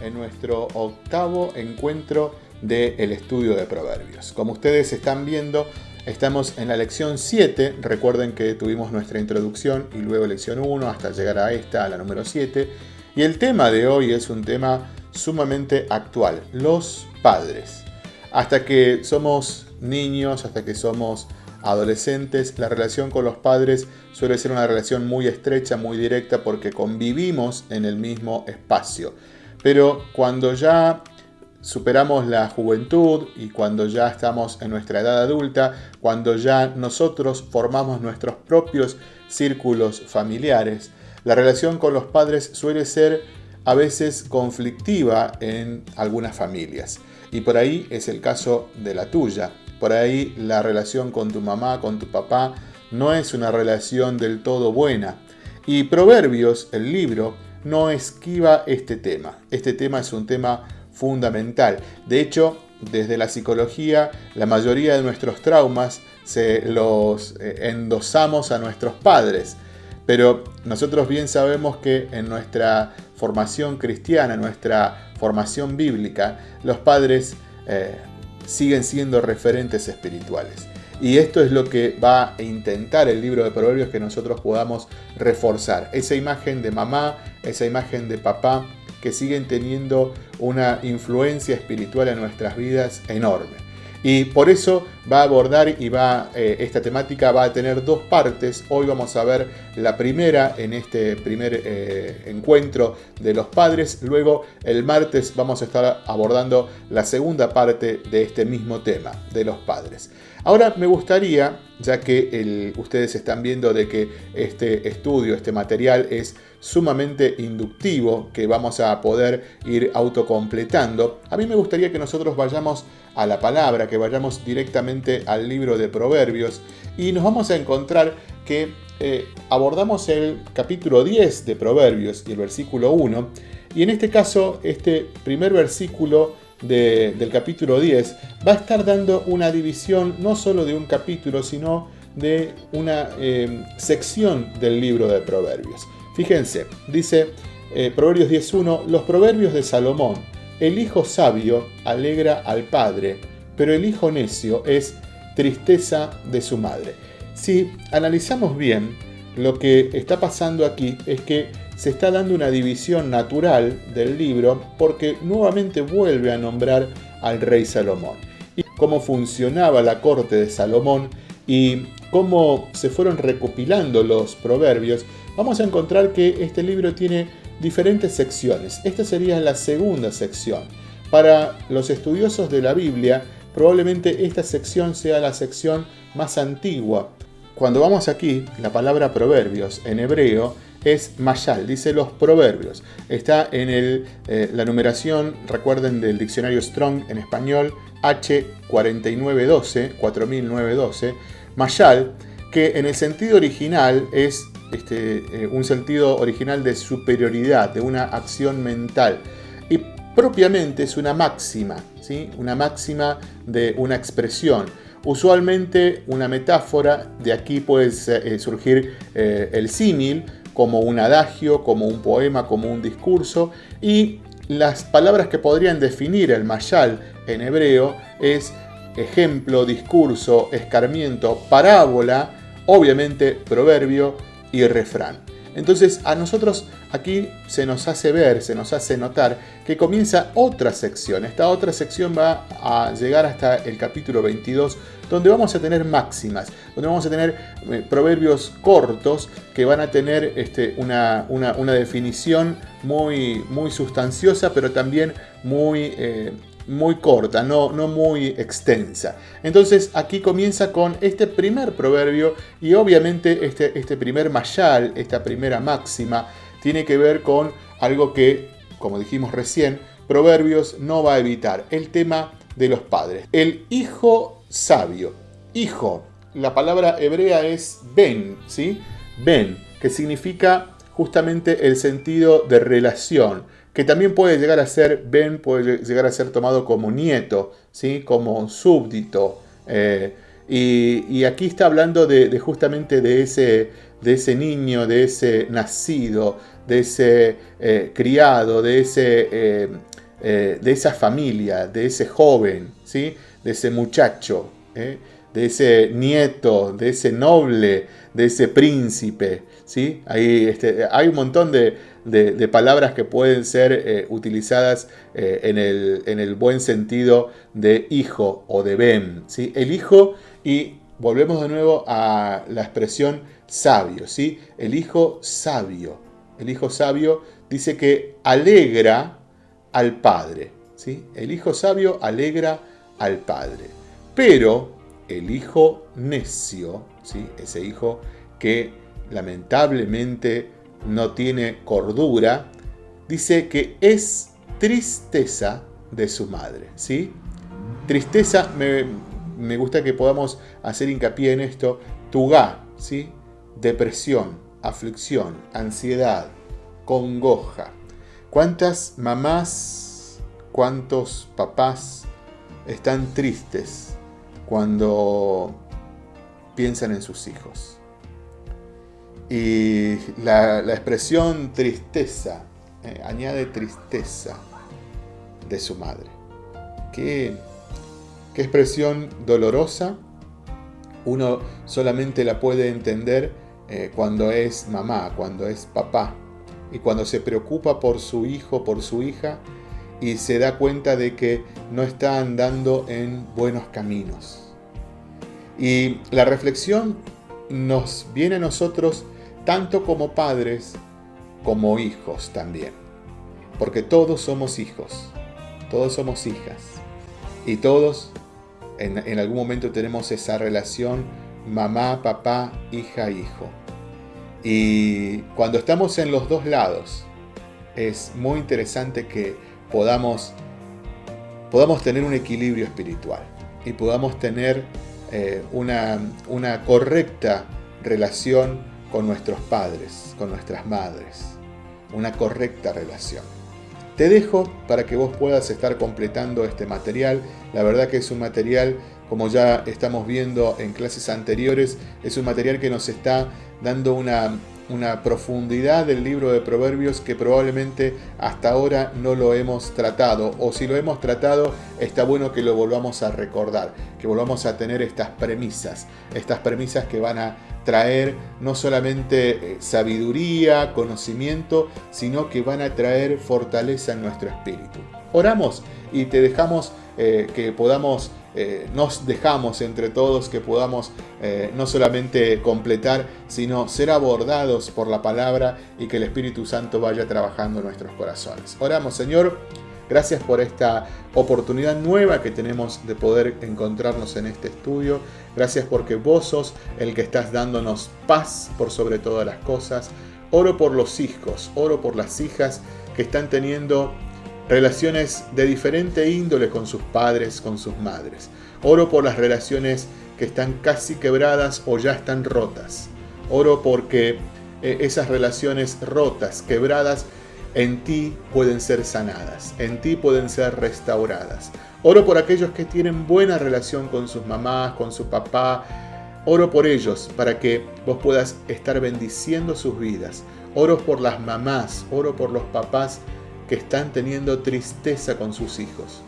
en nuestro octavo encuentro del estudio de proverbios. Como ustedes están viendo, estamos en la lección 7. Recuerden que tuvimos nuestra introducción y luego lección 1 hasta llegar a esta, a la número 7. Y el tema de hoy es un tema sumamente actual, los padres. Hasta que somos niños, hasta que somos adolescentes, la relación con los padres suele ser una relación muy estrecha, muy directa, porque convivimos en el mismo espacio. Pero cuando ya superamos la juventud y cuando ya estamos en nuestra edad adulta, cuando ya nosotros formamos nuestros propios círculos familiares, la relación con los padres suele ser a veces conflictiva en algunas familias. Y por ahí es el caso de la tuya. Por ahí la relación con tu mamá, con tu papá, no es una relación del todo buena. Y Proverbios, el libro, no esquiva este tema. Este tema es un tema fundamental. De hecho, desde la psicología, la mayoría de nuestros traumas se los eh, endosamos a nuestros padres. Pero nosotros bien sabemos que en nuestra formación cristiana, nuestra formación bíblica, los padres eh, siguen siendo referentes espirituales. Y esto es lo que va a intentar el libro de Proverbios que nosotros podamos reforzar. Esa imagen de mamá, esa imagen de papá, que siguen teniendo una influencia espiritual en nuestras vidas enorme. Y por eso va a abordar y va, eh, esta temática va a tener dos partes. Hoy vamos a ver la primera en este primer eh, encuentro de los padres. Luego el martes vamos a estar abordando la segunda parte de este mismo tema, de los padres. Ahora me gustaría, ya que ustedes están viendo de que este estudio, este material es sumamente inductivo, que vamos a poder ir autocompletando, a mí me gustaría que nosotros vayamos a la palabra, que vayamos directamente al libro de Proverbios y nos vamos a encontrar que eh, abordamos el capítulo 10 de Proverbios y el versículo 1, y en este caso este primer versículo del capítulo 10 va a estar dando una división no solo de un capítulo, sino de una eh, sección del libro de Proverbios. Fíjense, dice eh, Proverbios 10.1, los proverbios de Salomón, el hijo sabio alegra al padre, pero el hijo necio es tristeza de su madre. Si analizamos bien, lo que está pasando aquí es que se está dando una división natural del libro porque nuevamente vuelve a nombrar al rey Salomón. Y cómo funcionaba la corte de Salomón y cómo se fueron recopilando los proverbios, vamos a encontrar que este libro tiene diferentes secciones. Esta sería la segunda sección. Para los estudiosos de la Biblia, probablemente esta sección sea la sección más antigua. Cuando vamos aquí, la palabra proverbios en hebreo es Mayal, dice los proverbios. Está en el, eh, la numeración, recuerden, del diccionario Strong en español, H4912, 4912. Mayal, que en el sentido original es este, eh, un sentido original de superioridad, de una acción mental. Y propiamente es una máxima, ¿sí? una máxima de una expresión. Usualmente una metáfora, de aquí puede eh, surgir el símil, como un adagio, como un poema, como un discurso, y las palabras que podrían definir el mayal en hebreo es ejemplo, discurso, escarmiento, parábola, obviamente proverbio y refrán. Entonces a nosotros aquí se nos hace ver, se nos hace notar que comienza otra sección. Esta otra sección va a llegar hasta el capítulo 22, donde vamos a tener máximas, donde vamos a tener eh, proverbios cortos que van a tener este, una, definición muy, muy sustanciosa, pero también muy... Eh, muy corta, no, no muy extensa. Entonces aquí comienza con este primer proverbio y obviamente este, este primer mayal, esta primera máxima, tiene que ver con algo que, como dijimos recién, Proverbios no va a evitar, el tema de los padres. El hijo sabio, hijo, la palabra hebrea es ben, ¿sí? Ben, que significa justamente el sentido de relación que también puede llegar a ser, Ben puede llegar a ser tomado como nieto, ¿sí? como súbdito. Eh, Y, aquí está hablando de, justamente de ese, de ese niño, de ese nacido, de ese eh, criado, de, ese, eh, de esa familia, de ese joven, ¿sí? de ese muchacho, de ese nieto, de ese noble, de ese príncipe. ¿sí? Hay, este, hay un montón de, palabras que pueden ser utilizadas en, el, en, el, buen sentido de hijo o de ben. ¿sí? El hijo y volvemos de nuevo a la expresión sabio, ¿sí? El hijo sabio. El hijo sabio dice que alegra al padre, ¿sí? El hijo sabio alegra al padre. Pero el hijo necio, ¿sí? Ese hijo que lamentablemente no tiene cordura, dice que es tristeza de su madre, ¿sí? Tristeza, me, me gusta que podamos hacer hincapié en esto, Tugá, ¿sí? depresión, aflicción, ansiedad, congoja. ¿Cuántas mamás, cuántos papás están tristes cuando piensan en sus hijos? Y la, expresión tristeza eh, añade tristeza de su madre. Qué Qué expresión dolorosa. Uno solamente la puede entender eh, cuando es mamá, cuando es papá. Y cuando se preocupa por su hijo, por su hija, y se da cuenta de que no está andando en buenos caminos. Y la reflexión nos viene a nosotros tanto como padres como hijos también. Porque todos somos hijos, todos somos hijas y todos en, algún momento tenemos esa relación mamá, papá, hija, hijo. Y cuando estamos en los dos lados, es muy interesante que podamos, podamos tener un equilibrio espiritual y podamos tener eh, una, una correcta relación con nuestros padres, con nuestras madres. Una correcta relación. Te dejo para que vos puedas estar completando este material. La verdad que es un material, como ya estamos viendo en clases anteriores, es un material que nos está dando una, una profundidad del libro de Proverbios que probablemente hasta ahora no lo hemos tratado. O si lo hemos tratado, está bueno que lo volvamos a recordar, que volvamos a tener estas premisas, estas premisas que van a traer no solamente eh, sabiduría, conocimiento, sino que van a traer fortaleza en nuestro espíritu. Oramos y te dejamos eh, que podamos, eh, nos dejamos entre todos que podamos no solamente completar, sino ser abordados por la palabra y que el Espíritu Santo vaya trabajando en nuestros corazones. Oramos, Señor. Gracias por esta oportunidad nueva que tenemos de poder encontrarnos en este estudio. Gracias porque vos sos el que estás dándonos paz por sobre todas las cosas. Oro por los hijos, oro por las hijas que están teniendo relaciones de diferente índole con sus padres, con sus madres. Oro por las relaciones que están casi quebradas o ya están rotas. Oro porque eh, esas relaciones rotas, quebradas, en ti pueden ser sanadas, en ti pueden ser restauradas. Oro por aquellos que tienen buena relación con sus mamás, con su papá. Oro por ellos para que vos puedas estar bendiciendo sus vidas. Oro por las mamás, oro por los papás que están teniendo tristeza con sus hijos.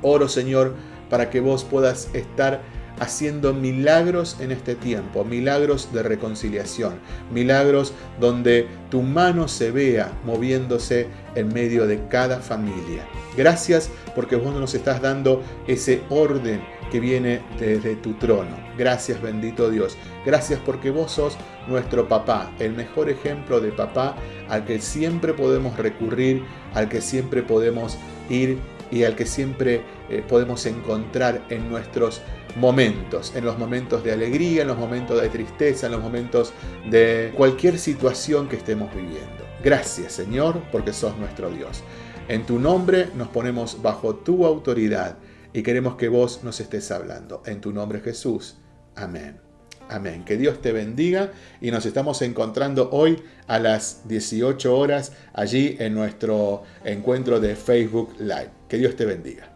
Oro, Señor, para que vos puedas estar haciendo milagros en este tiempo, milagros de reconciliación, milagros donde tu mano se vea moviéndose en medio de cada familia. Gracias porque vos nos estás dando ese orden que viene desde tu trono. Gracias bendito Dios. Gracias porque vos sos nuestro papá, el mejor ejemplo de papá al que siempre podemos recurrir, al que siempre podemos ir y al que siempre eh, podemos encontrar en nuestros momentos, en los momentos de alegría, en los momentos de tristeza, en los momentos de cualquier situación que estemos viviendo. Gracias Señor, porque sos nuestro Dios. En tu nombre nos ponemos bajo tu autoridad y queremos que vos nos estés hablando. En tu nombre Jesús. Amén. Amén. Que Dios te bendiga y nos estamos encontrando hoy a las 18 horas allí en nuestro encuentro de Facebook Live. Que Dios te bendiga.